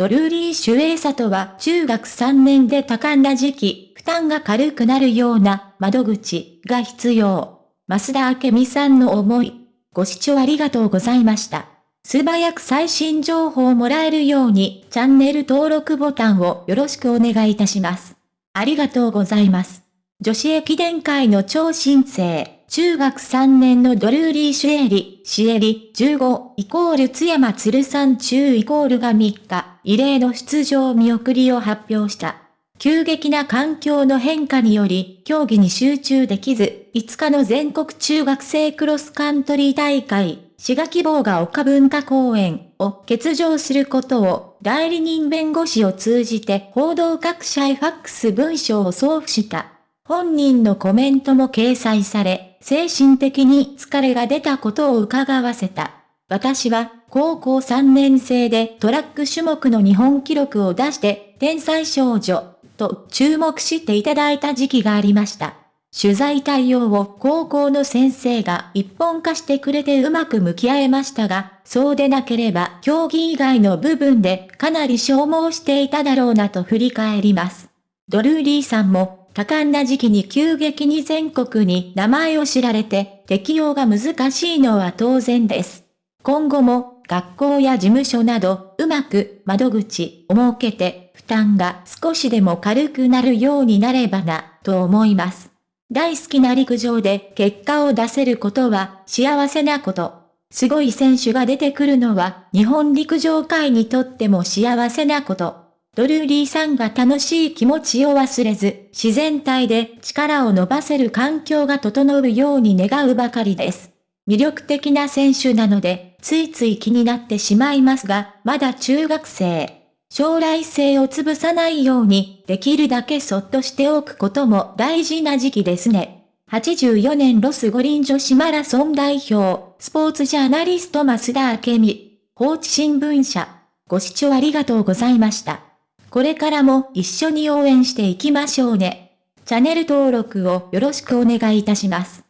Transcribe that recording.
ドルーリー・シュエイサとは中学3年で多感な時期、負担が軽くなるような窓口が必要。増田明美さんの思い。ご視聴ありがとうございました。素早く最新情報をもらえるようにチャンネル登録ボタンをよろしくお願いいたします。ありがとうございます。女子駅伝会の超新星。中学3年のドルーリー・シュエリ、シエリ、15、イコール津山鶴さん中イコールが3日、異例の出場見送りを発表した。急激な環境の変化により、競技に集中できず、5日の全国中学生クロスカントリー大会、滋賀希望が丘文化公園を欠場することを、代理人弁護士を通じて報道各社へファックス文書を送付した。本人のコメントも掲載され、精神的に疲れが出たことを伺わせた。私は高校3年生でトラック種目の日本記録を出して天才少女と注目していただいた時期がありました。取材対応を高校の先生が一本化してくれてうまく向き合えましたが、そうでなければ競技以外の部分でかなり消耗していただろうなと振り返ります。ドルーリーさんも多感な時期に急激に全国に名前を知られて適用が難しいのは当然です。今後も学校や事務所などうまく窓口を設けて負担が少しでも軽くなるようになればなと思います。大好きな陸上で結果を出せることは幸せなこと。すごい選手が出てくるのは日本陸上界にとっても幸せなこと。ドルーリーさんが楽しい気持ちを忘れず、自然体で力を伸ばせる環境が整うように願うばかりです。魅力的な選手なので、ついつい気になってしまいますが、まだ中学生。将来性を潰さないように、できるだけそっとしておくことも大事な時期ですね。84年ロス五輪女子マラソン代表、スポーツジャーナリスト増田明美、放置新聞社。ご視聴ありがとうございました。これからも一緒に応援していきましょうね。チャンネル登録をよろしくお願いいたします。